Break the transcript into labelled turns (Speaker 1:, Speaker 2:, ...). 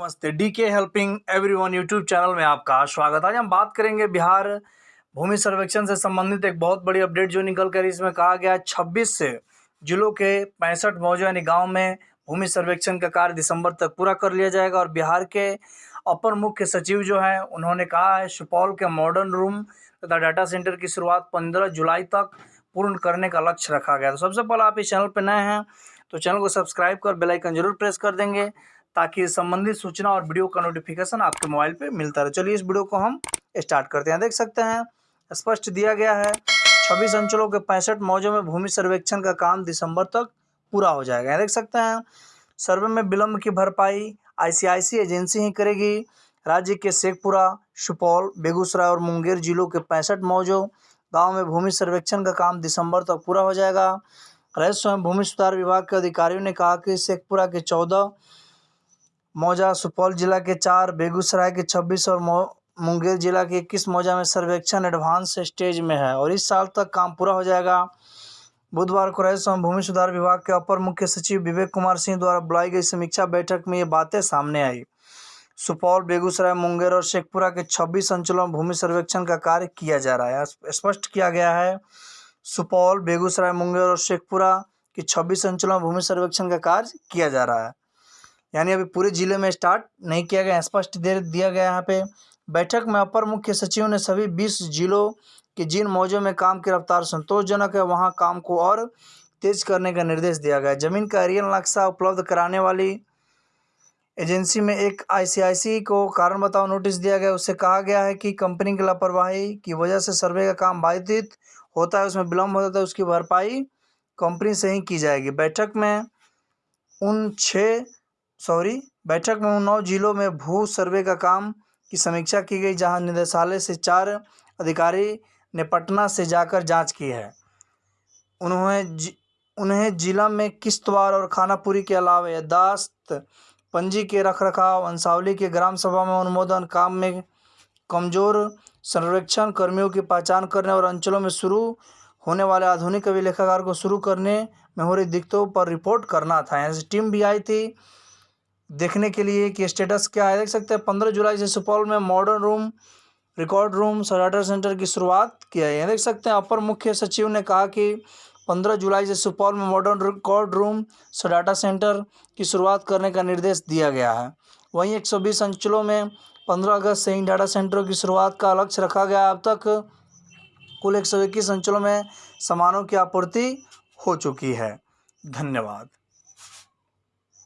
Speaker 1: नमस्ते डी के helping everyone YouTube channel में आपका स्वागत। आज हम बात करेंगे बिहार भूमि सर्वेक्षण से संबंधित एक बहुत बड़ी अपडेट जो निकल कर इसमें कहा गया है। छब्बीस से जिलों के पैंसठ मौजूद यानी गाँव में भूमि सर्वेक्षण का कार्य दिसंबर तक पूरा कर लिया जाएगा और बिहार के अपर मुख्य सचिव जो हैं, उन्होंने कहा है सुपौल के मॉडर्न रूम तथा डाटा सेंटर की शुरुआत पंद्रह जुलाई तक पूर्ण करने का लक्ष्य रखा गया। तो सबसे पहले आप इस चैनल पर नए हैं तो चैनल को सब्सक्राइब कर बेल आइकन ज़रूर प्रेस कर देंगे। ताकि संबंधित सूचना और वीडियो का नोटिफिकेशन आपके मोबाइल पे मिलता रहे। चलिए इस वीडियो को हम स्टार्ट करते हैं। देख सकते हैं, स्पष्ट दिया गया है, छब्बीस अंचलों के पैंसठ मौजों में भूमि सर्वेक्षण का काम दिसंबर तक पूरा हो जाएगा। देख सकते हैं, सर्वे में विलम्ब की भरपाई आईसीआईसी एजेंसी ही करेगी। राज्य के शेखपुरा, सुपौल, बेगूसराय और मुंगेर जिलों के पैंसठ मौजों, गाँव में भूमि सर्वेक्षण का काम दिसंबर तक पूरा हो जाएगा। राजस्व एवं भूमि सुधार विभाग के अधिकारियों ने कहा कि शेखपुरा के चौदह मौजा सुपौल जिला के चार, बेगूसराय के छब्बीस और मुंगेर जिला के इक्कीस मौजा में सर्वेक्षण एडवांस स्टेज में है और इस साल तक काम पूरा हो जाएगा। बुधवार को राजस्व भूमि सुधार विभाग के अपर मुख्य सचिव विवेक कुमार सिंह द्वारा बुलाई गई समीक्षा बैठक में ये बातें सामने आई। सुपौल, बेगूसराय, मुंगेर और शेखपुरा के 26 अंचलों में भूमि सर्वेक्षण का कार्य किया जा रहा है। स्पष्ट किया गया है, सुपौल, बेगूसराय, मुंगेर और शेखपुरा के 26 अंचलों में भूमि सर्वेक्षण का कार्य किया जा रहा है। यानी अभी पूरे ज़िले में स्टार्ट नहीं किया गया, स्पष्ट दे दिया गया यहाँ पे। बैठक में अपर मुख्य सचिव ने सभी बीस जिलों के जिन मौजों में काम की रफ्तार संतोषजनक है, वहाँ काम को और तेज करने का निर्देश दिया गया। ज़मीन का एरियल नक्शा उपलब्ध कराने वाली एजेंसी में एक आईसीआईसी को कारण बताओ नोटिस दिया गया। उससे कहा गया है कि कंपनी की लापरवाही की वजह से सर्वे का काम बाधित होता है, उसमें विलम्ब होता है, उसकी भरपाई कंपनी से ही की जाएगी। बैठक में उन छः सॉरी, बैठक में उन नौ जिलों में भू सर्वे का काम की समीक्षा की गई, जहाँ निदेशालय से चार अधिकारी ने पटना से जाकर जाँच की है। उन्होंने उन्हें जिला में किश्तवाड़ और खानापुरी के अलावा यादाश्त पंजी के रखरखाव, अंसावली के ग्राम सभा में अनुमोदन, काम में कमज़ोर सर्वेक्षण, कर्मियों की पहचान करने और अंचलों में शुरू होने वाले आधुनिक अभिलेखागार को शुरू करने में हो रही दिक्कतों पर रिपोर्ट करना था। यहाँ टीम भी आई थी। देखने के लिए कि स्टेटस क्या है। देख सकते हैं, पंद्रह जुलाई से सुपौल में मॉडर्न रूम रिकॉर्ड रूम सराटर सेंटर की शुरुआत किया है। देख सकते हैं, अपर मुख्य सचिव ने कहा कि पंद्रह जुलाई से सुपौल में modern record room data centre की शुरुआत करने का निर्देश दिया गया है। वहीं एक सौ बीस अंचलों में पंद्रह अगस्त से इन डाटा सेंटरों की शुरुआत का लक्ष्य रखा गया अब तक कुल एक सौ इक्कीस अंचलों में सामानों की आपूर्ति हो चुकी है। धन्यवाद।